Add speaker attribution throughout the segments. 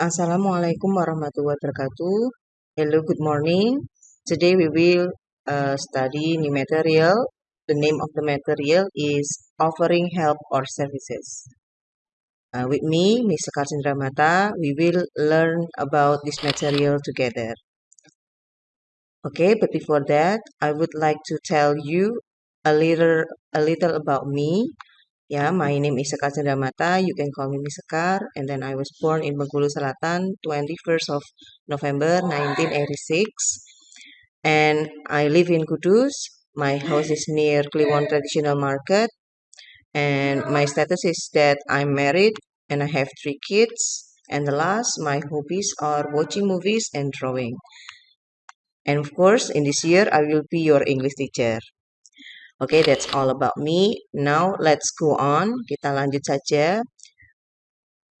Speaker 1: Assalamualaikum warahmatullahi wabarakatuh. Hello, good morning. Today we will uh, study new material. The name of the material is offering help or services. Uh, with me, Ms. Sekar Mata, we will learn about this material together. Okay, but before that, I would like to tell you a little a little about me. Yeah, mm-hmm. my name is Sekar Cendramata. You can call me Miss Sekar. And then I was born in Bengkulu Selatan, 21st of November 1986. And I live in Kudus. My house is near Kliwon Traditional Market. And my status is that I'm married and I have three kids. And the last, my hobbies are watching movies and drawing. And of course, in this year, I will be your English teacher. Okay, that's all about me. Now let's go on. Kita lanjut saja.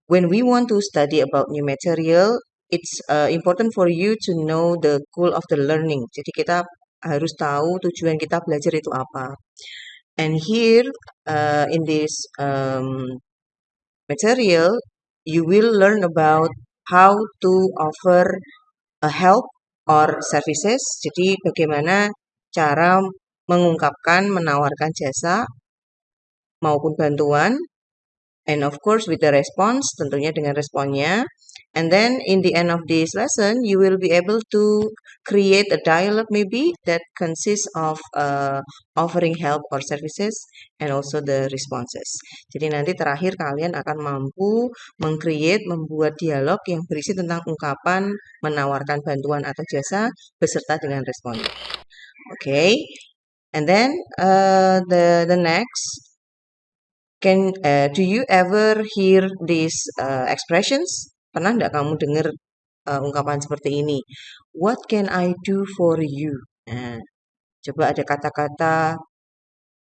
Speaker 1: When we want to study about new material, it's uh, important for you to know the goal of the learning. Jadi kita harus tahu tujuan kita belajar itu apa. And here uh, in this um, material, you will learn about how to offer a help or services. Jadi bagaimana cara mengungkapkan, menawarkan jasa maupun bantuan. And of course with the response, tentunya dengan responnya. And then in the end of this lesson, you will be able to create a dialogue maybe that consists of uh, offering help or services and also the responses. Jadi nanti terakhir kalian akan mampu mengcreate, membuat dialog yang berisi tentang ungkapan, menawarkan bantuan atau jasa beserta dengan responnya. Oke, okay. And then uh, the the next, can uh, do you ever hear these uh, expressions? Pernah nggak kamu dengar uh, ungkapan seperti ini? What can I do for you? Nah, coba ada kata-kata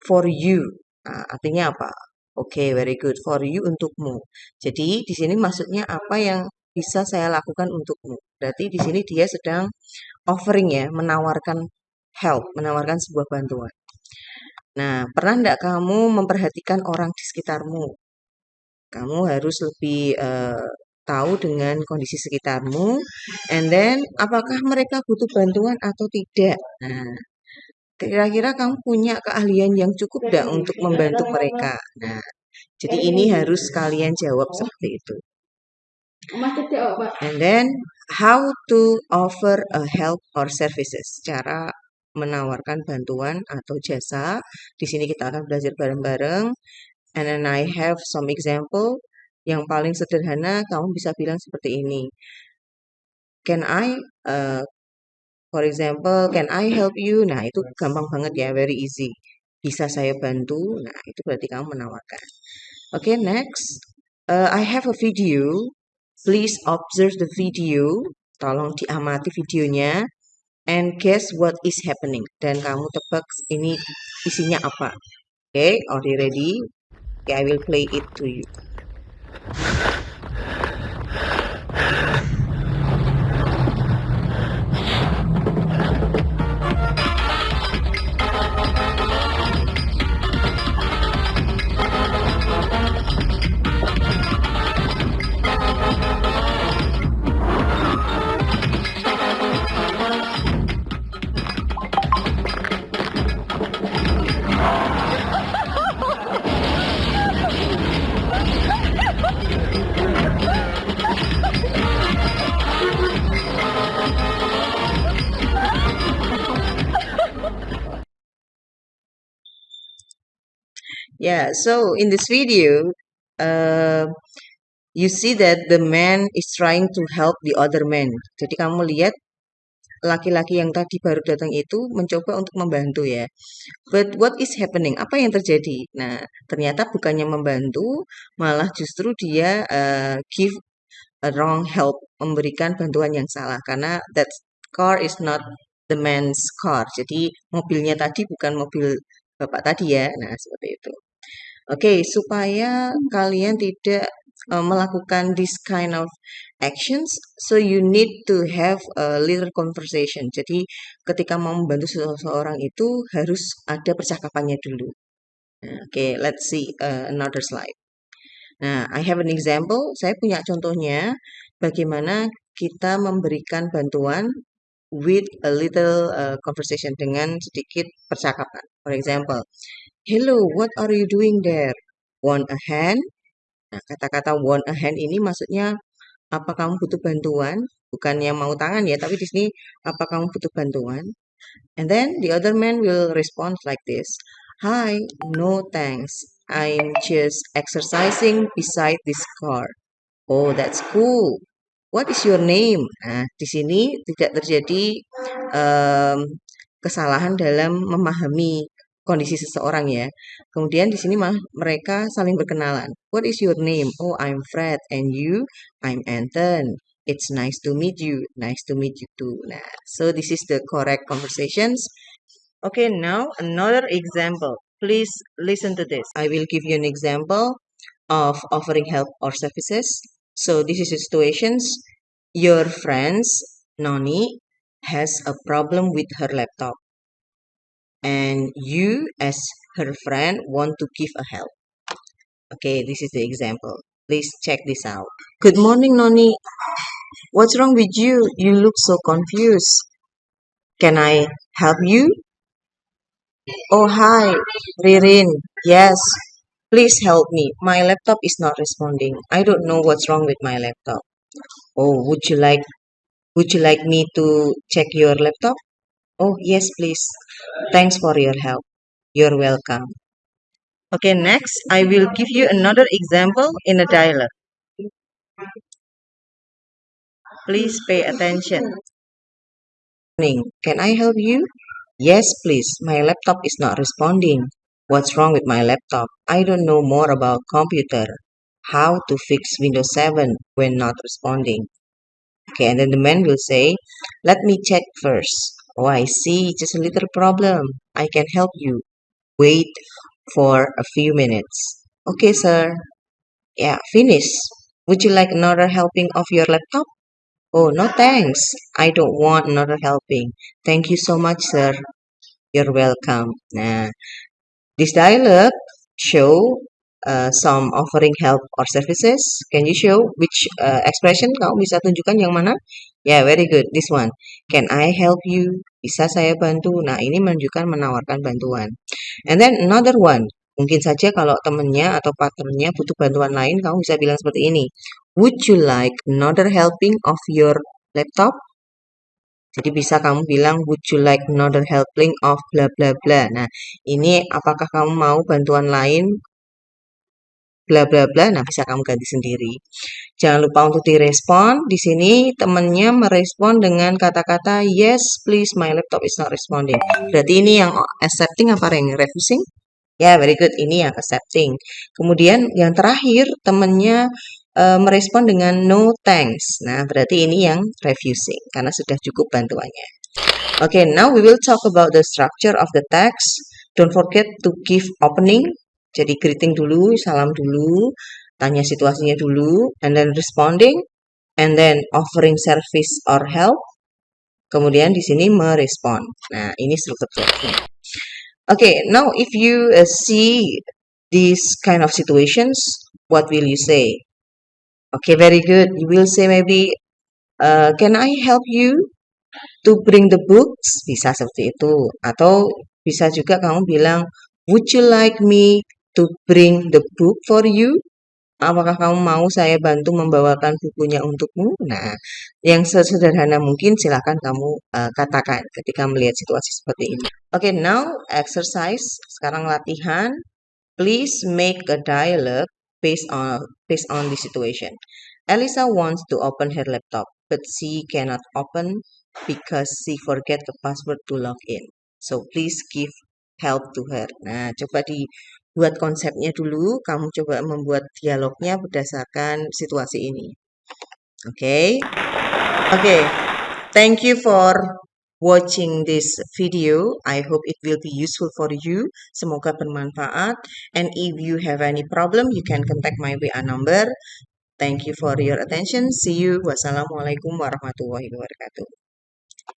Speaker 1: for you. Nah, artinya apa? Oke, okay, very good. For you untukmu. Jadi di sini maksudnya apa yang bisa saya lakukan untukmu. Berarti di sini dia sedang offering ya, menawarkan help, menawarkan sebuah bantuan. Nah, pernah enggak kamu memperhatikan orang di sekitarmu? Kamu harus lebih uh, tahu dengan kondisi sekitarmu, and then apakah mereka butuh bantuan atau tidak. Nah, kira-kira kamu punya keahlian yang cukup enggak untuk membantu mereka. Nah, jadi ini harus kalian jawab seperti itu. And then, how to offer a help or services. Cara menawarkan bantuan atau jasa. Di sini kita akan belajar bareng-bareng. And then I have some example. Yang paling sederhana kamu bisa bilang seperti ini. Can I, uh, for example, can I help you? Nah itu gampang banget ya, very easy. Bisa saya bantu? Nah itu berarti kamu menawarkan. Oke, okay, next. Uh, I have a video. Please observe the video. Tolong diamati videonya and guess what is happening. Dan kamu tebak ini isinya apa. Oke, okay, are ready? Okay, I will play it to you. Yeah, so in this video, uh, you see that the man is trying to help the other man. Jadi kamu lihat laki-laki yang tadi baru datang itu mencoba untuk membantu ya. But what is happening? Apa yang terjadi? Nah, ternyata bukannya membantu, malah justru dia uh, give a wrong help, memberikan bantuan yang salah karena that car is not the man's car. Jadi mobilnya tadi bukan mobil bapak tadi ya. Nah, seperti itu. Oke, supaya kalian tidak uh, melakukan this kind of actions, so you need to have a little conversation. Jadi ketika mau membantu seseorang itu harus ada percakapannya dulu. Nah, Oke, okay, let's see uh, another slide. Nah, I have an example. Saya punya contohnya. bagaimana kita memberikan bantuan with a little uh, conversation dengan sedikit percakapan. For example, hello, what are you doing there? Want a hand? Nah, kata-kata want a hand ini maksudnya apa kamu butuh bantuan? Bukan yang mau tangan ya, tapi di sini apa kamu butuh bantuan? And then the other man will respond like this. Hi, no thanks. I'm just exercising beside this car. Oh, that's cool. What is your name? Nah, di sini tidak terjadi um, kesalahan dalam memahami kondisi seseorang ya. Kemudian di sini mah mereka saling berkenalan. What is your name? Oh, I'm Fred. And you? I'm Anton. It's nice to meet you. Nice to meet you too. Nah, so this is the correct conversations. Okay, now another example. Please listen to this. I will give you an example of offering help or services. So this is the situations. Your friends, Noni, has a problem with her laptop. And you, as her friend, want to give a help. Okay, this is the example. Please check this out. Good morning, Noni. What's wrong with you? You look so confused. Can I help you? Oh, hi, Ririn. Yes, please help me. My laptop is not responding. I don't know what's wrong with my laptop. Oh, would you like would you like me to check your laptop? Oh, yes, please. Thanks for your help. You're welcome. Okay, next, I will give you another example in a dialogue. Please pay attention. Can I help you? Yes, please. My laptop is not responding. What's wrong with my laptop? I don't know more about computer. How to fix Windows 7 when not responding. Okay, and then the man will say, let me check first. Oh, I see, just a little problem. I can help you. Wait for a few minutes. Okay, sir. Yeah, finish. Would you like another helping of your laptop? Oh, no thanks. I don't want another helping. Thank you so much, sir. You're welcome. Nah, this dialogue show uh, some offering help or services. Can you show which uh, expression kamu bisa tunjukkan yang mana? Yeah, very good. This one. Can I help you? Bisa saya bantu? Nah, ini menunjukkan menawarkan bantuan. And then another one. Mungkin saja kalau temennya atau partnernya butuh bantuan lain, kamu bisa bilang seperti ini. Would you like another helping of your laptop? Jadi bisa kamu bilang, would you like another helping of bla bla bla. Nah, ini apakah kamu mau bantuan lain bla bla bla. Nah, bisa kamu ganti sendiri. Jangan lupa untuk direspon. Di sini temannya merespon dengan kata-kata yes, please, my laptop is not responding. Berarti ini yang accepting apa yang refusing? Ya, yeah, very good. Ini yang accepting. Kemudian yang terakhir temannya uh, merespon dengan no thanks. Nah, berarti ini yang refusing karena sudah cukup bantuannya. Oke, okay, now we will talk about the structure of the text. Don't forget to give opening. Jadi greeting dulu, salam dulu, tanya situasinya dulu, and then responding, and then offering service or help. Kemudian di sini merespon. Nah, ini strukturnya. Oke, okay, now if you uh, see these kind of situations, what will you say? Okay, very good. You will say maybe, uh, can I help you to bring the books? Bisa seperti itu. Atau bisa juga kamu bilang, would you like me to bring the book for you? Apakah kamu mau saya bantu membawakan bukunya untukmu? Nah, yang sesederhana mungkin silahkan kamu uh, katakan ketika melihat situasi seperti ini. Oke, okay, now exercise. Sekarang latihan. Please make a dialogue based on based on the situation. Elisa wants to open her laptop, but she cannot open because she forget the password to log in. So please give help to her. Nah, coba dibuat konsepnya dulu. Kamu coba membuat dialognya berdasarkan situasi ini. Oke. Okay? Oke. Okay. Thank you for watching this video. I hope it will be useful for you. Semoga bermanfaat. And if you have any problem, you can contact my WA number. Thank you for your attention. See you. Wassalamualaikum warahmatullahi wabarakatuh.